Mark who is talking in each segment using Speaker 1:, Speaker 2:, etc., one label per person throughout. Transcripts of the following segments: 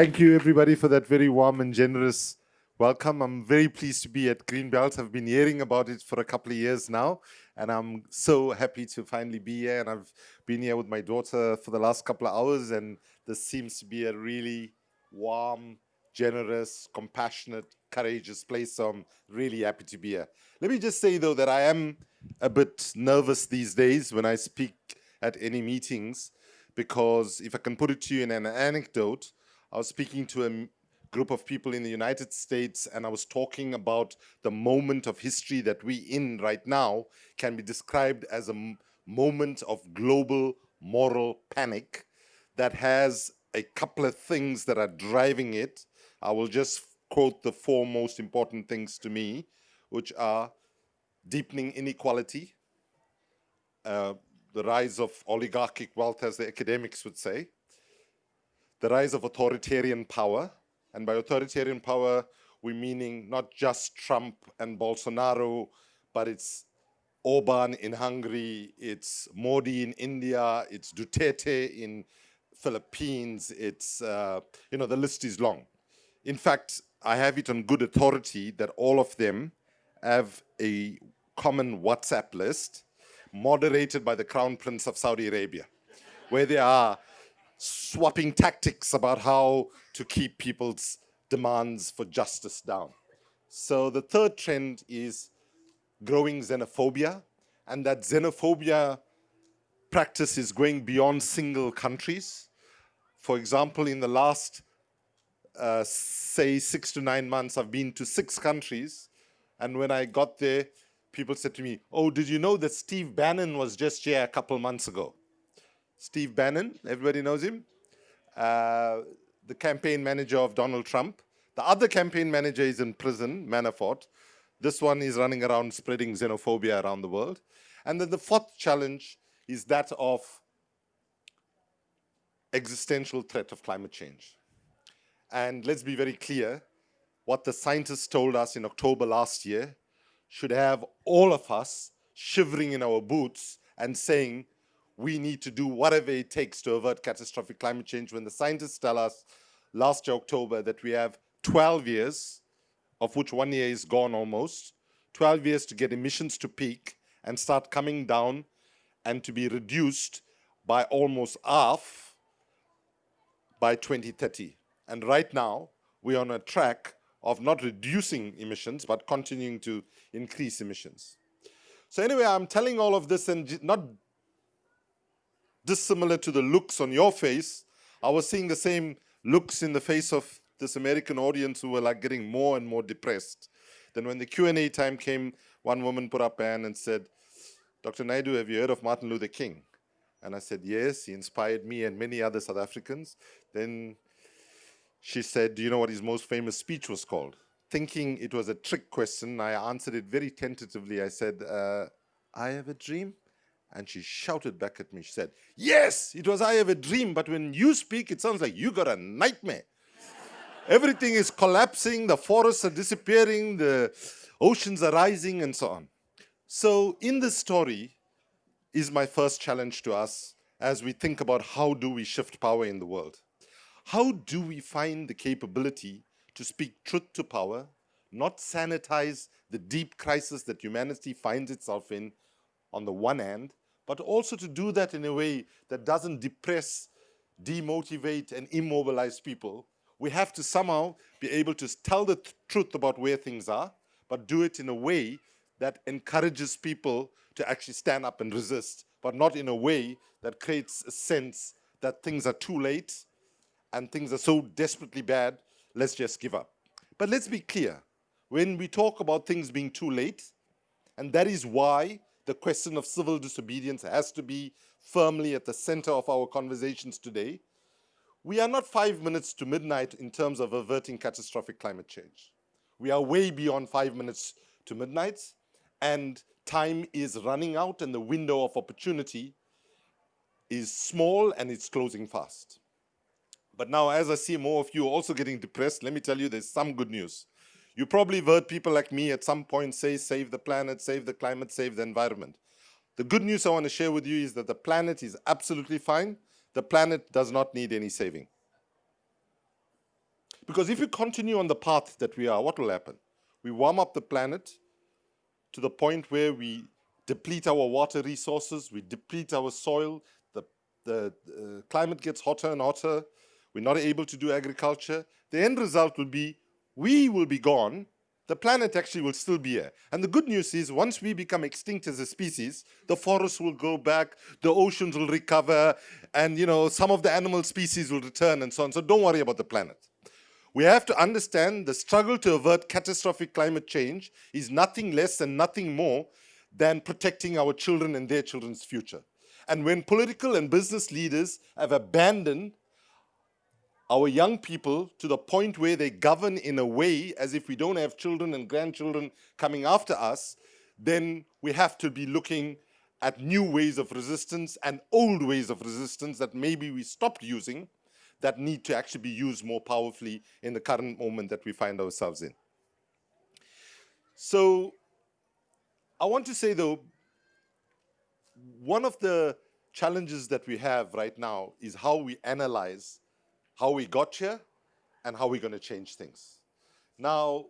Speaker 1: Thank you, everybody, for that very warm and generous welcome. I'm very pleased to be at Greenbelt. I've been hearing about it for a couple of years now, and I'm so happy to finally be here. And I've been here with my daughter for the last couple of hours, and this seems to be a really warm, generous, compassionate, courageous place. So I'm really happy to be here. Let me just say, though, that I am a bit nervous these days when I speak at any meetings, because if I can put it to you in an anecdote, I was speaking to a group of people in the United States and I was talking about the moment of history that we in right now can be described as a moment of global moral panic that has a couple of things that are driving it. I will just quote the four most important things to me, which are deepening inequality, uh, the rise of oligarchic wealth, as the academics would say, the rise of authoritarian power, and by authoritarian power, we're meaning not just Trump and Bolsonaro, but it's Orban in Hungary, it's Modi in India, it's Duterte in Philippines, it's, uh, you know, the list is long. In fact, I have it on good authority that all of them have a common WhatsApp list moderated by the Crown Prince of Saudi Arabia, where they are swapping tactics about how to keep people's demands for justice down. So the third trend is growing xenophobia, and that xenophobia practice is going beyond single countries. For example, in the last, uh, say, six to nine months, I've been to six countries, and when I got there, people said to me, oh, did you know that Steve Bannon was just here a couple months ago? Steve Bannon, everybody knows him, uh, the campaign manager of Donald Trump. The other campaign manager is in prison, Manafort. This one is running around spreading xenophobia around the world. And then the fourth challenge is that of existential threat of climate change. And let's be very clear, what the scientists told us in October last year should have all of us shivering in our boots and saying, we need to do whatever it takes to avert catastrophic climate change when the scientists tell us last year, October that we have 12 years, of which one year is gone almost, 12 years to get emissions to peak and start coming down and to be reduced by almost half by 2030. And right now, we're on a track of not reducing emissions, but continuing to increase emissions. So anyway, I'm telling all of this and not dissimilar to the looks on your face, I was seeing the same looks in the face of this American audience who were like getting more and more depressed. Then when the Q&A time came, one woman put up hand and said, Dr. Naidoo, have you heard of Martin Luther King? And I said, yes, he inspired me and many other South Africans. Then she said, do you know what his most famous speech was called? Thinking it was a trick question, I answered it very tentatively. I said, uh, I have a dream. And she shouted back at me. She said, yes, it was I have a dream, but when you speak, it sounds like you got a nightmare. Everything is collapsing, the forests are disappearing, the oceans are rising, and so on. So in this story is my first challenge to us as we think about how do we shift power in the world. How do we find the capability to speak truth to power, not sanitize the deep crisis that humanity finds itself in on the one hand, but also to do that in a way that doesn't depress, demotivate, and immobilize people. We have to somehow be able to tell the truth about where things are, but do it in a way that encourages people to actually stand up and resist, but not in a way that creates a sense that things are too late and things are so desperately bad, let's just give up. But let's be clear, when we talk about things being too late, and that is why the question of civil disobedience has to be firmly at the center of our conversations today. We are not five minutes to midnight in terms of averting catastrophic climate change. We are way beyond five minutes to midnight and time is running out and the window of opportunity is small and it's closing fast. But now as I see more of you also getting depressed, let me tell you there's some good news. You probably heard people like me at some point say, save the planet, save the climate, save the environment. The good news I want to share with you is that the planet is absolutely fine. The planet does not need any saving. Because if we continue on the path that we are, what will happen? We warm up the planet to the point where we deplete our water resources, we deplete our soil, the, the uh, climate gets hotter and hotter, we're not able to do agriculture. The end result will be we will be gone, the planet actually will still be here. And the good news is once we become extinct as a species, the forests will go back, the oceans will recover, and you know, some of the animal species will return and so on. So don't worry about the planet. We have to understand the struggle to avert catastrophic climate change is nothing less and nothing more than protecting our children and their children's future. And when political and business leaders have abandoned our young people to the point where they govern in a way as if we don't have children and grandchildren coming after us, then we have to be looking at new ways of resistance and old ways of resistance that maybe we stopped using that need to actually be used more powerfully in the current moment that we find ourselves in. So I want to say though, one of the challenges that we have right now is how we analyze how we got here and how we're going to change things. Now,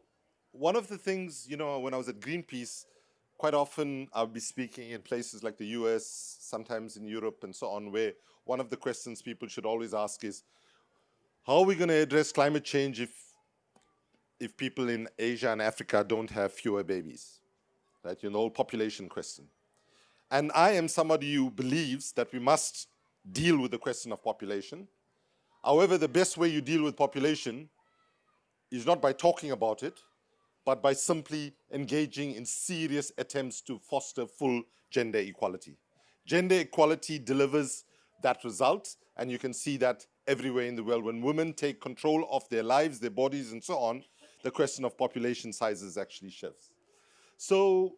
Speaker 1: one of the things, you know, when I was at Greenpeace, quite often I'll be speaking in places like the US, sometimes in Europe and so on, where one of the questions people should always ask is, how are we going to address climate change if, if people in Asia and Africa don't have fewer babies? Right, you know, population question. And I am somebody who believes that we must deal with the question of population, However, the best way you deal with population is not by talking about it, but by simply engaging in serious attempts to foster full gender equality. Gender equality delivers that result, and you can see that everywhere in the world. When women take control of their lives, their bodies, and so on, the question of population sizes actually shifts. So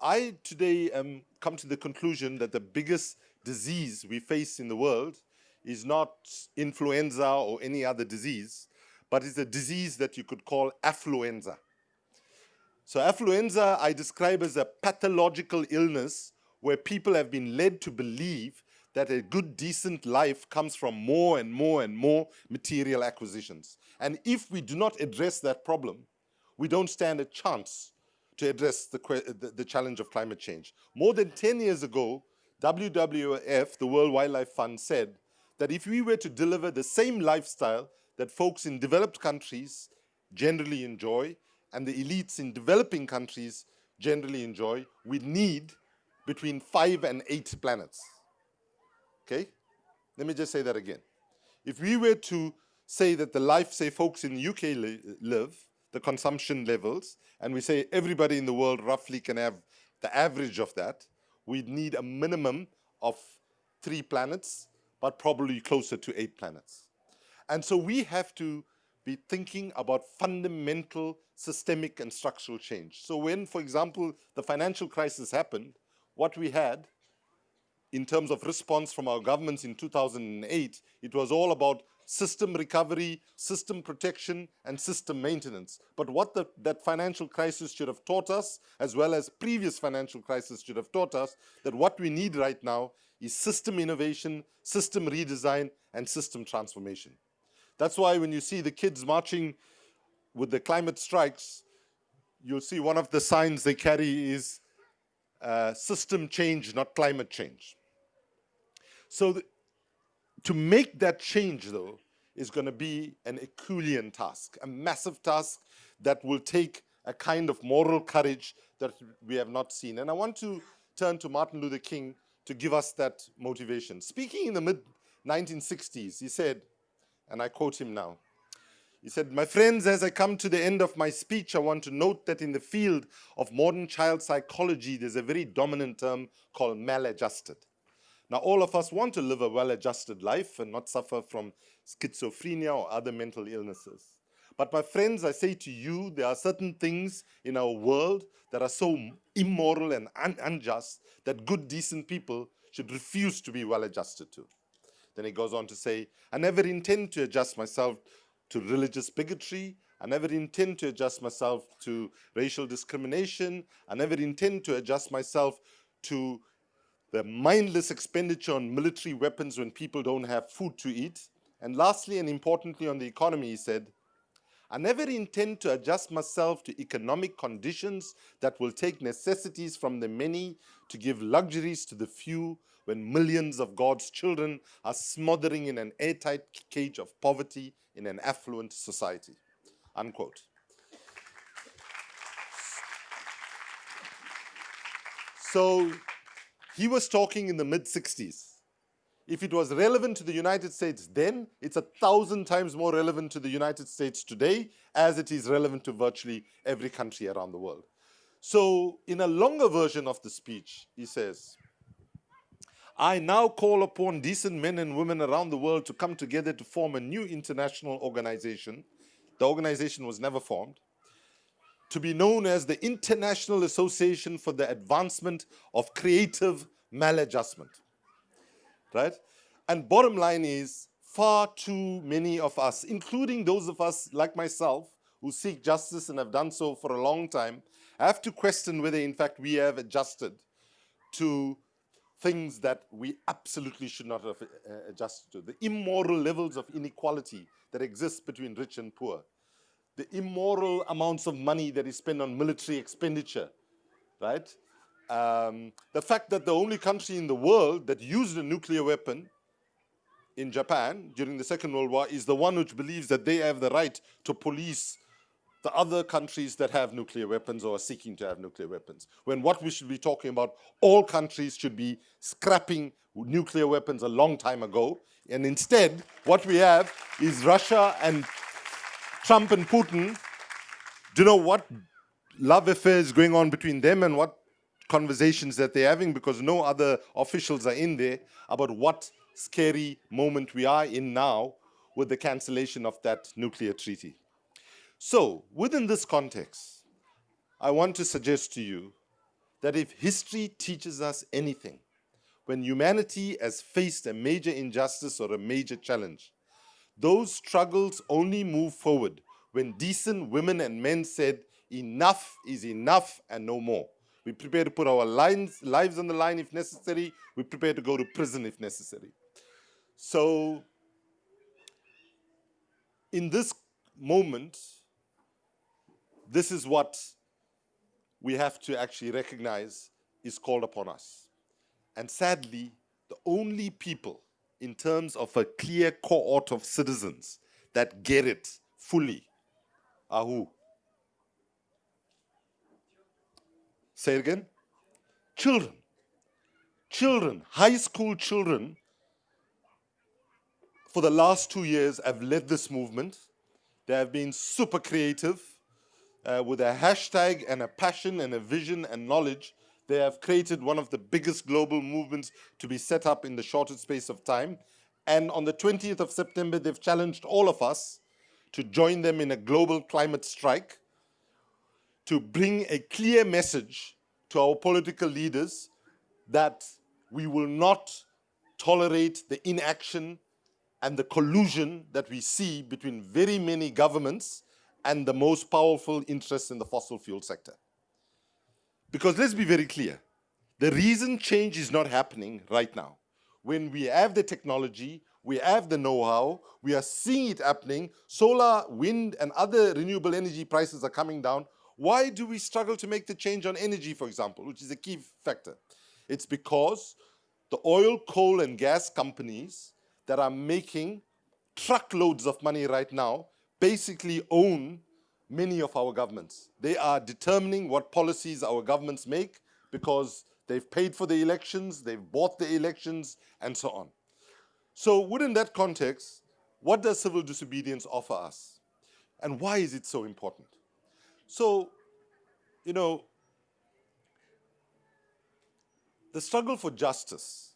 Speaker 1: I today um, come to the conclusion that the biggest disease we face in the world is not influenza or any other disease, but it's a disease that you could call affluenza. So affluenza I describe as a pathological illness where people have been led to believe that a good, decent life comes from more and more and more material acquisitions. And if we do not address that problem, we don't stand a chance to address the, the, the challenge of climate change. More than 10 years ago, WWF, the World Wildlife Fund, said that if we were to deliver the same lifestyle that folks in developed countries generally enjoy and the elites in developing countries generally enjoy, we need between five and eight planets. Okay? Let me just say that again. If we were to say that the life, say, folks in the UK li live, the consumption levels, and we say everybody in the world roughly can have the average of that, we'd need a minimum of three planets but probably closer to eight planets. And so we have to be thinking about fundamental systemic and structural change. So when, for example, the financial crisis happened, what we had in terms of response from our governments in 2008, it was all about system recovery, system protection, and system maintenance. But what the, that financial crisis should have taught us, as well as previous financial crisis should have taught us, that what we need right now is system innovation, system redesign, and system transformation. That's why when you see the kids marching with the climate strikes, you'll see one of the signs they carry is uh, system change, not climate change. So to make that change, though, is going to be an Herculean task, a massive task that will take a kind of moral courage that we have not seen. And I want to turn to Martin Luther King to give us that motivation. Speaking in the mid-1960s, he said, and I quote him now, he said, my friends, as I come to the end of my speech, I want to note that in the field of modern child psychology, there's a very dominant term called maladjusted. Now, all of us want to live a well-adjusted life and not suffer from schizophrenia or other mental illnesses. But my friends, I say to you, there are certain things in our world that are so immoral and un unjust that good, decent people should refuse to be well-adjusted to. Then he goes on to say, I never intend to adjust myself to religious bigotry. I never intend to adjust myself to racial discrimination. I never intend to adjust myself to the mindless expenditure on military weapons when people don't have food to eat. And lastly and importantly on the economy, he said, I never intend to adjust myself to economic conditions that will take necessities from the many to give luxuries to the few when millions of God's children are smothering in an airtight cage of poverty in an affluent society. Unquote. So he was talking in the mid 60s. If it was relevant to the United States then, it's a thousand times more relevant to the United States today as it is relevant to virtually every country around the world. So in a longer version of the speech, he says, I now call upon decent men and women around the world to come together to form a new international organization. The organization was never formed to be known as the International Association for the Advancement of Creative Maladjustment. Right? And bottom line is, far too many of us, including those of us like myself, who seek justice and have done so for a long time, have to question whether in fact we have adjusted to things that we absolutely should not have uh, adjusted to. The immoral levels of inequality that exist between rich and poor the immoral amounts of money that is spent on military expenditure, right? Um, the fact that the only country in the world that used a nuclear weapon in Japan during the Second World War is the one which believes that they have the right to police the other countries that have nuclear weapons or are seeking to have nuclear weapons. When what we should be talking about, all countries should be scrapping nuclear weapons a long time ago. And instead, what we have is Russia and Trump and Putin, do you know what love affair is going on between them and what conversations that they're having because no other officials are in there about what scary moment we are in now with the cancellation of that nuclear treaty. So within this context, I want to suggest to you that if history teaches us anything, when humanity has faced a major injustice or a major challenge, those struggles only move forward when decent women and men said, enough is enough and no more. We prepare to put our lines, lives on the line if necessary. We prepare to go to prison if necessary. So in this moment, this is what we have to actually recognize is called upon us. And sadly, the only people in terms of a clear cohort of citizens that get it fully are who? Say it again. Children. Children, high school children, for the last two years have led this movement. They have been super creative uh, with a hashtag and a passion and a vision and knowledge they have created one of the biggest global movements to be set up in the shortest space of time. And on the 20th of September, they've challenged all of us to join them in a global climate strike to bring a clear message to our political leaders that we will not tolerate the inaction and the collusion that we see between very many governments and the most powerful interests in the fossil fuel sector. Because let's be very clear, the reason change is not happening right now, when we have the technology, we have the know-how, we are seeing it happening, solar, wind, and other renewable energy prices are coming down, why do we struggle to make the change on energy, for example, which is a key factor? It's because the oil, coal, and gas companies that are making truckloads of money right now basically own many of our governments. They are determining what policies our governments make because they've paid for the elections, they've bought the elections, and so on. So within that context, what does civil disobedience offer us? And why is it so important? So, you know, the struggle for justice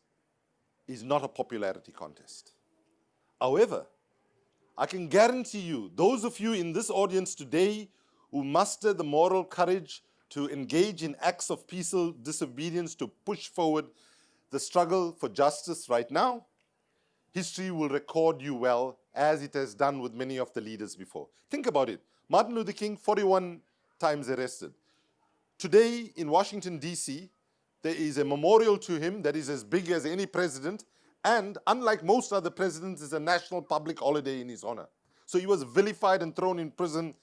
Speaker 1: is not a popularity contest. However, I can guarantee you, those of you in this audience today who muster the moral courage to engage in acts of peaceful disobedience to push forward the struggle for justice right now, history will record you well as it has done with many of the leaders before. Think about it. Martin Luther King, 41 times arrested. Today in Washington, D.C., there is a memorial to him that is as big as any president and unlike most other presidents, is a national public holiday in his honor. So he was vilified and thrown in prison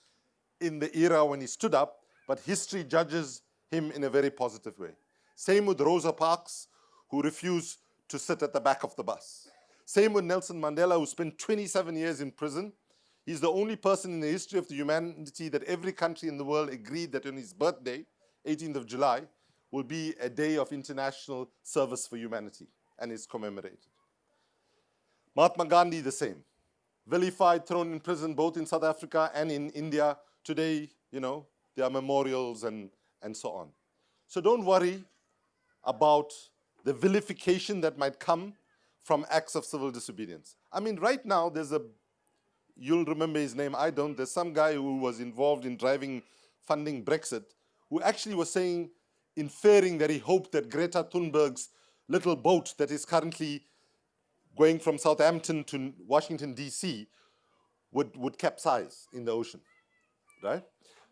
Speaker 1: in the era when he stood up, but history judges him in a very positive way. Same with Rosa Parks, who refused to sit at the back of the bus. Same with Nelson Mandela, who spent 27 years in prison. He's the only person in the history of the humanity that every country in the world agreed that on his birthday, 18th of July, will be a day of international service for humanity and is commemorated. Mahatma Gandhi, the same. Vilified, thrown in prison both in South Africa and in India. Today, you know, there are memorials and, and so on. So don't worry about the vilification that might come from acts of civil disobedience. I mean, right now, there's a, you'll remember his name, I don't, there's some guy who was involved in driving, funding Brexit, who actually was saying, inferring that he hoped that Greta Thunberg's little boat that is currently going from Southampton to Washington, D.C., would, would capsize in the ocean, right?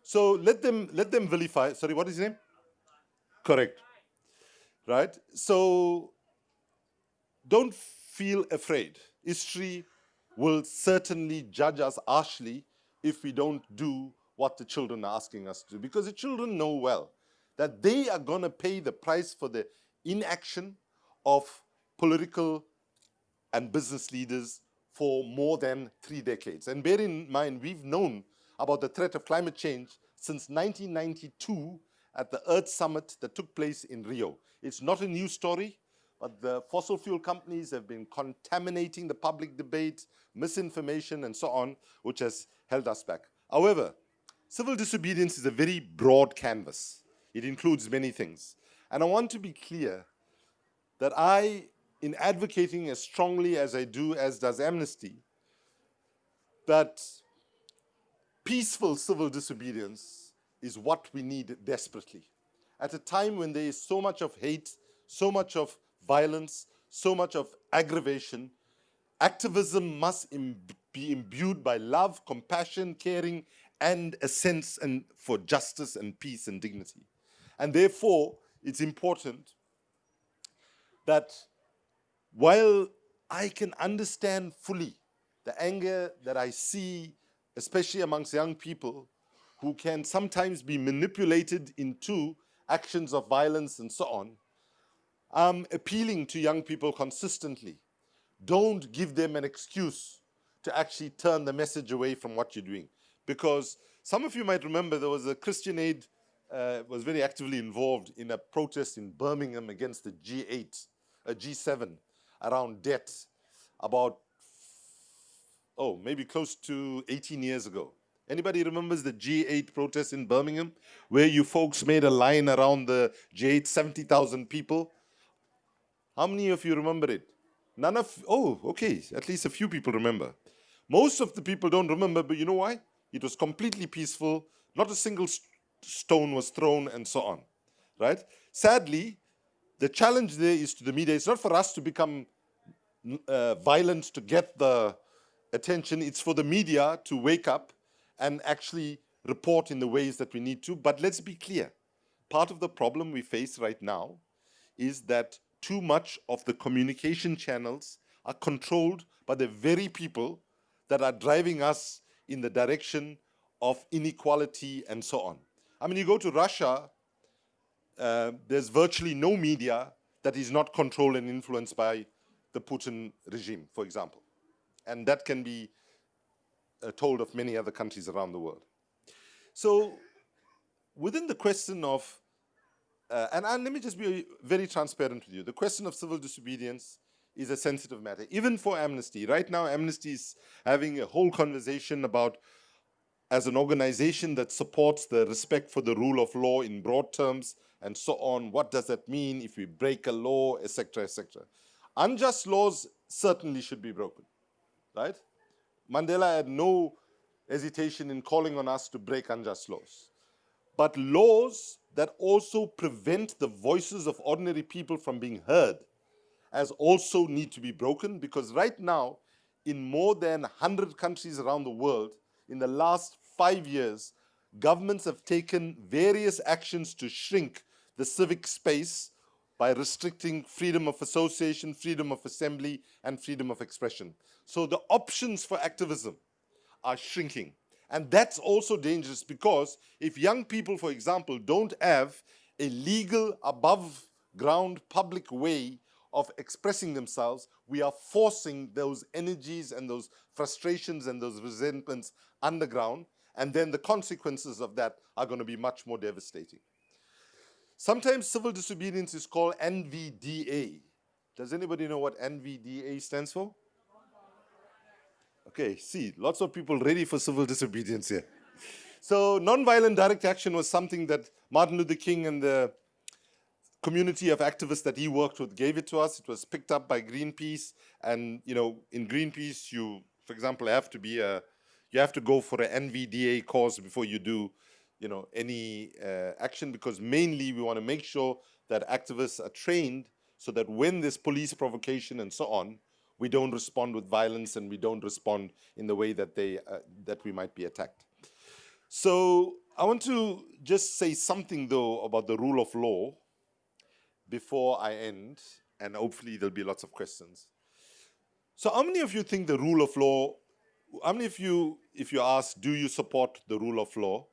Speaker 1: So let them, let them vilify, sorry, what is his name? Correct, right? So don't feel afraid. History will certainly judge us harshly if we don't do what the children are asking us to do. Because the children know well that they are going to pay the price for the inaction of political and business leaders for more than three decades. And bear in mind, we've known about the threat of climate change since 1992 at the Earth Summit that took place in Rio. It's not a new story, but the fossil fuel companies have been contaminating the public debate, misinformation, and so on, which has held us back. However, civil disobedience is a very broad canvas. It includes many things. And I want to be clear that I, in advocating as strongly as I do, as does Amnesty, that peaceful civil disobedience is what we need desperately. At a time when there is so much of hate, so much of violence, so much of aggravation, activism must Im be imbued by love, compassion, caring, and a sense and for justice and peace and dignity. And therefore, it's important that while I can understand fully the anger that I see, especially amongst young people, who can sometimes be manipulated into actions of violence and so on, I'm appealing to young people consistently. Don't give them an excuse to actually turn the message away from what you're doing. Because some of you might remember there was a Christian Aid uh, was very actively involved in a protest in Birmingham against the G8, a G7, around debt about, oh, maybe close to 18 years ago. Anybody remembers the G8 protest in Birmingham, where you folks made a line around the G8, 70,000 people? How many of you remember it? None of, oh, okay, at least a few people remember. Most of the people don't remember, but you know why? It was completely peaceful, not a single stone was thrown and so on, right? Sadly, the challenge there is to the media. It's not for us to become uh, violent to get the attention. It's for the media to wake up and actually report in the ways that we need to. But let's be clear. Part of the problem we face right now is that too much of the communication channels are controlled by the very people that are driving us in the direction of inequality and so on. I mean, you go to Russia, uh, there's virtually no media that is not controlled and influenced by the Putin regime, for example. And that can be uh, told of many other countries around the world. So within the question of, uh, and, and let me just be very transparent with you, the question of civil disobedience is a sensitive matter, even for Amnesty. Right now, Amnesty is having a whole conversation about as an organization that supports the respect for the rule of law in broad terms and so on. What does that mean if we break a law, etc., etc. Unjust laws certainly should be broken, right? Mandela had no hesitation in calling on us to break unjust laws. But laws that also prevent the voices of ordinary people from being heard as also need to be broken because right now, in more than 100 countries around the world, in the last five years, governments have taken various actions to shrink the civic space by restricting freedom of association, freedom of assembly, and freedom of expression. So the options for activism are shrinking. And that's also dangerous because if young people, for example, don't have a legal above ground public way of expressing themselves, we are forcing those energies and those frustrations and those resentments underground. And then the consequences of that are going to be much more devastating. Sometimes civil disobedience is called NVDA. Does anybody know what NVDA stands for? Okay, see, lots of people ready for civil disobedience here. So nonviolent direct action was something that Martin Luther King and the community of activists that he worked with gave it to us. It was picked up by Greenpeace. And, you know, in Greenpeace, you, for example, have to be a, you have to go for an NVDA course before you do, you know, any uh, action because mainly we want to make sure that activists are trained so that when there's police provocation and so on, we don't respond with violence and we don't respond in the way that they, uh, that we might be attacked. So I want to just say something though about the rule of law before I end, and hopefully there'll be lots of questions. So how many of you think the rule of law, how many of you, if you ask, do you support the rule of law,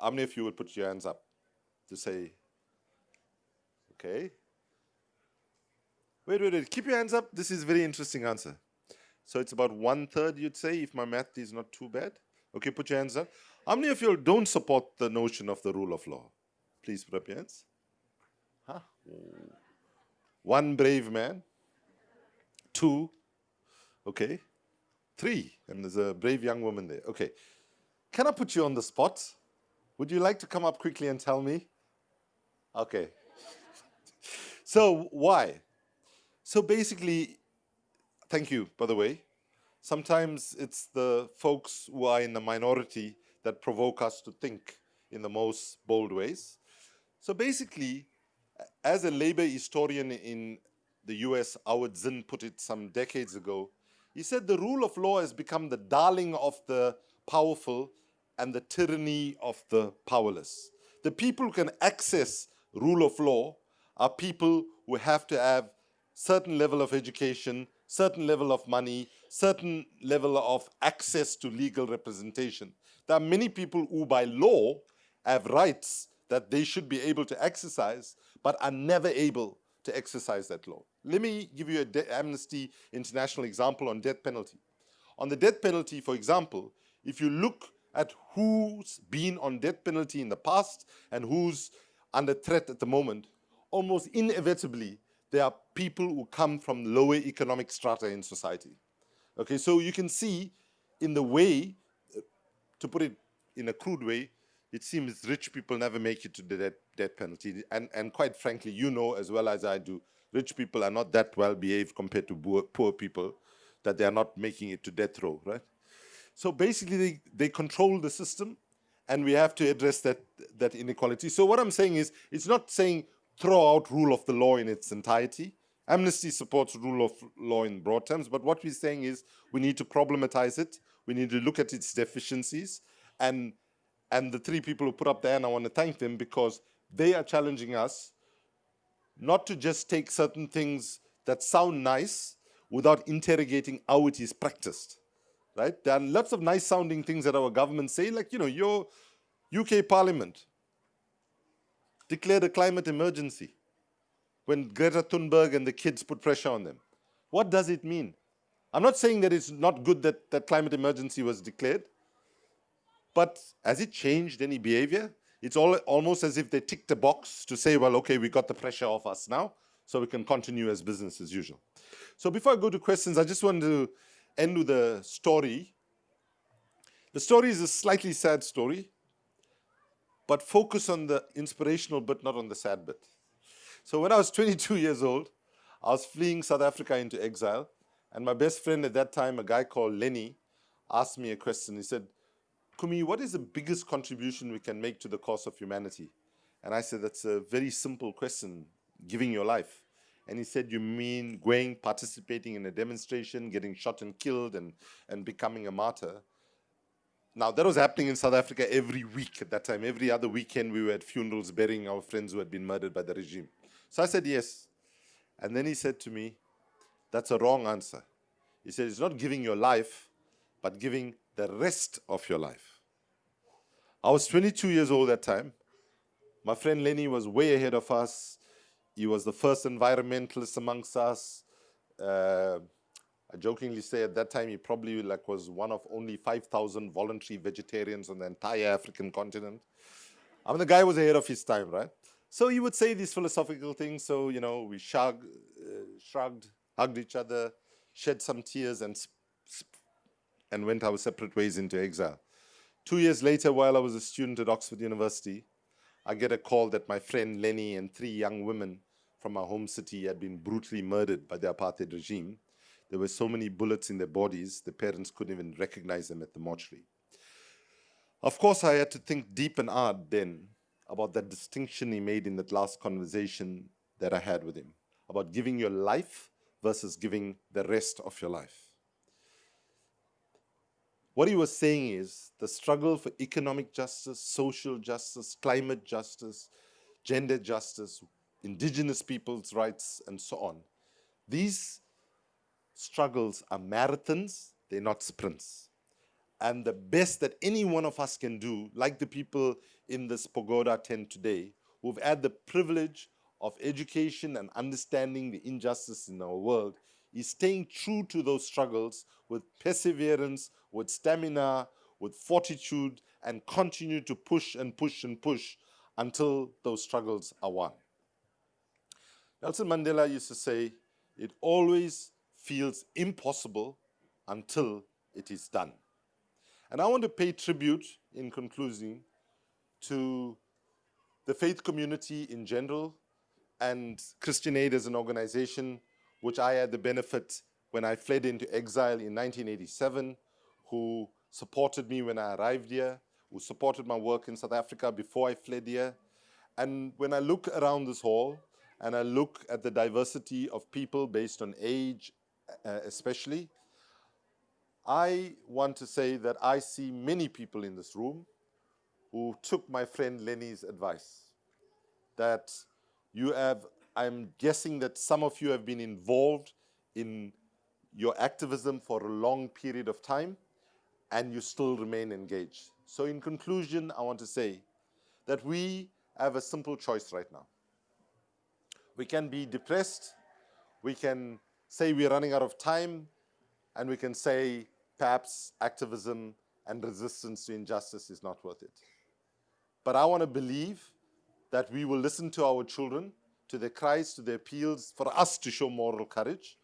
Speaker 1: how many of you will put your hands up to say, okay. Wait, wait, wait, keep your hands up. This is a very interesting answer. So it's about one third, you'd say, if my math is not too bad. Okay, put your hands up. How many of you don't support the notion of the rule of law? Please put up your hands. Huh? One brave man. Two. Okay. Three. And there's a brave young woman there. Okay. Can I put you on the spot? Would you like to come up quickly and tell me? Okay. so why? So basically, thank you, by the way. Sometimes it's the folks who are in the minority that provoke us to think in the most bold ways. So basically, as a labor historian in the US, Howard Zinn put it some decades ago, he said the rule of law has become the darling of the powerful and the tyranny of the powerless. The people who can access rule of law are people who have to have certain level of education, certain level of money, certain level of access to legal representation. There are many people who by law have rights that they should be able to exercise, but are never able to exercise that law. Let me give you an Amnesty International example on death penalty. On the death penalty, for example, if you look at who's been on death penalty in the past and who's under threat at the moment, almost inevitably, there are people who come from lower economic strata in society. Okay, so you can see in the way, uh, to put it in a crude way, it seems rich people never make it to the death, death penalty. And, and quite frankly, you know as well as I do, rich people are not that well behaved compared to poor, poor people that they are not making it to death row, right? So basically, they, they control the system, and we have to address that, that inequality. So what I'm saying is, it's not saying throw out rule of the law in its entirety. Amnesty supports rule of law in broad terms, but what we're saying is we need to problematize it, we need to look at its deficiencies, and and the three people who put up there, and I want to thank them because they are challenging us not to just take certain things that sound nice without interrogating how it is practiced, right? There are lots of nice sounding things that our government say, like, you know, your UK parliament declared a climate emergency when Greta Thunberg and the kids put pressure on them. What does it mean? I'm not saying that it's not good that that climate emergency was declared, but has it changed any behavior? It's all, almost as if they ticked a box to say, well, okay, we got the pressure off us now, so we can continue as business as usual. So before I go to questions, I just want to end with a story. The story is a slightly sad story, but focus on the inspirational bit, not on the sad bit. So when I was 22 years old, I was fleeing South Africa into exile, and my best friend at that time, a guy called Lenny, asked me a question. He said, Kumi, what is the biggest contribution we can make to the cause of humanity? And I said, that's a very simple question, giving your life. And he said, you mean going, participating in a demonstration, getting shot and killed and, and becoming a martyr? Now, that was happening in South Africa every week at that time. Every other weekend, we were at funerals burying our friends who had been murdered by the regime. So I said, yes. And then he said to me, that's a wrong answer. He said, it's not giving your life, but giving the rest of your life. I was 22 years old at that time. My friend Lenny was way ahead of us. He was the first environmentalist amongst us. Uh, I jokingly say at that time he probably like was one of only 5,000 voluntary vegetarians on the entire African continent. I mean, the guy was ahead of his time, right? So he would say these philosophical things. So, you know, we shrugged, uh, shrugged hugged each other, shed some tears, and, and went our separate ways into exile. Two years later, while I was a student at Oxford University, I get a call that my friend Lenny and three young women from our home city had been brutally murdered by the apartheid regime. There were so many bullets in their bodies, the parents couldn't even recognize them at the mortuary. Of course, I had to think deep and hard then about that distinction he made in that last conversation that I had with him, about giving your life versus giving the rest of your life. What he was saying is the struggle for economic justice, social justice, climate justice, gender justice, indigenous people's rights, and so on. These struggles are marathons, they're not sprints. And the best that any one of us can do, like the people in this pagoda tent today, who've had the privilege of education and understanding the injustice in our world, is staying true to those struggles with perseverance, with stamina, with fortitude, and continue to push and push and push until those struggles are won. Nelson Mandela used to say, it always feels impossible until it is done. And I want to pay tribute, in conclusion, to the faith community in general and Christian Aid as an organization, which I had the benefit when I fled into exile in 1987, who supported me when I arrived here, who supported my work in South Africa before I fled here. And when I look around this hall and I look at the diversity of people based on age Uh, especially, I want to say that I see many people in this room who took my friend Lenny's advice. That you have, I'm guessing that some of you have been involved in your activism for a long period of time and you still remain engaged. So in conclusion, I want to say that we have a simple choice right now. We can be depressed, we can say we're running out of time, and we can say perhaps activism and resistance to injustice is not worth it. But I want to believe that we will listen to our children, to their cries, to their appeals, for us to show moral courage,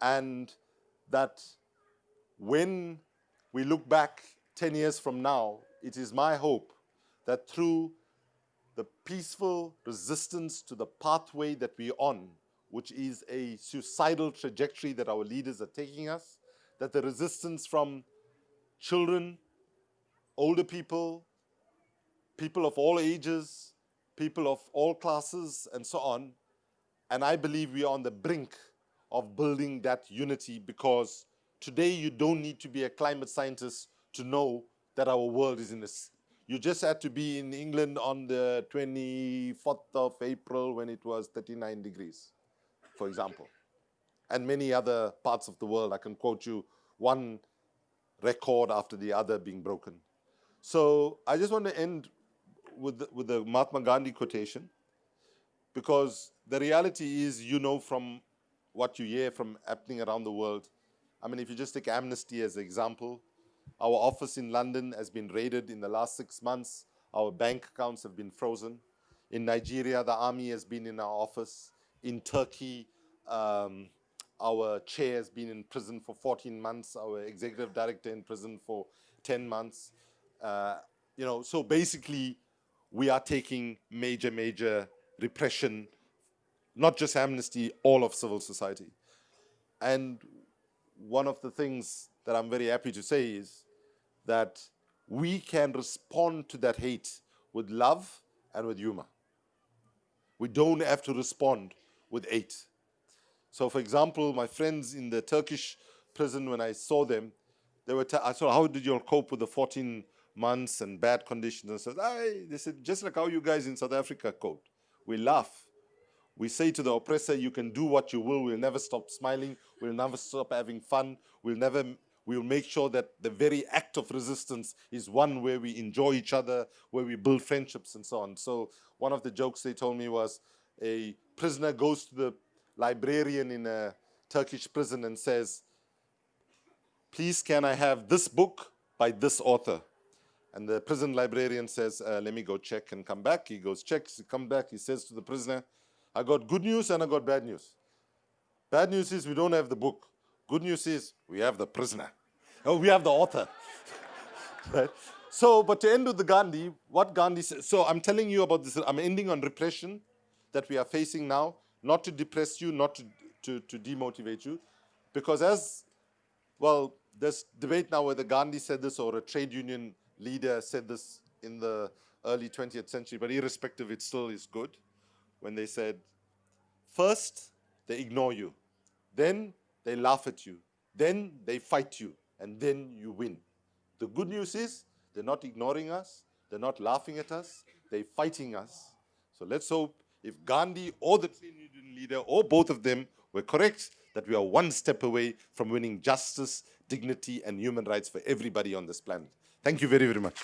Speaker 1: and that when we look back 10 years from now, it is my hope that through the peaceful resistance to the pathway that we're on, which is a suicidal trajectory that our leaders are taking us, that the resistance from children, older people, people of all ages, people of all classes, and so on. And I believe we are on the brink of building that unity because today you don't need to be a climate scientist to know that our world is in this. You just had to be in England on the 24th of April when it was 39 degrees for example, and many other parts of the world. I can quote you one record after the other being broken. So I just want to end with the, with the Mahatma Gandhi quotation, because the reality is, you know from what you hear from happening around the world. I mean, if you just take Amnesty as an example, our office in London has been raided in the last six months. Our bank accounts have been frozen. In Nigeria, the army has been in our office in Turkey, um, our chair has been in prison for 14 months, our executive director in prison for 10 months. Uh, you know, so basically, we are taking major, major repression, not just amnesty, all of civil society. And one of the things that I'm very happy to say is that we can respond to that hate with love and with humor. We don't have to respond with eight. So for example, my friends in the Turkish prison, when I saw them, they were, I said, how did you all cope with the 14 months and bad conditions? And said, they said, just like how you guys in South Africa cope. We laugh. We say to the oppressor, you can do what you will. We'll never stop smiling. We'll never stop having fun. We'll never, we'll make sure that the very act of resistance is one where we enjoy each other, where we build friendships and so on. So one of the jokes they told me was a prisoner goes to the librarian in a Turkish prison and says, please can I have this book by this author? And the prison librarian says, uh, let me go check and come back. He goes, checks, he come back, he says to the prisoner, I got good news and I got bad news. Bad news is we don't have the book. Good news is we have the prisoner. Oh, we have the author. right? So, but to end with the Gandhi, what Gandhi said, so I'm telling you about this, I'm ending on repression that we are facing now, not to depress you, not to, to, to demotivate you, because as, well, this debate now whether Gandhi said this or a trade union leader said this in the early 20th century, but irrespective, it still is good when they said, first, they ignore you. Then they laugh at you. Then they fight you. And then you win. The good news is they're not ignoring us. They're not laughing at us. They're fighting us. So let's hope if Gandhi or the trade union leader or both of them were correct, that we are one step away from winning justice, dignity, and human rights for everybody on this planet. Thank you very, very much.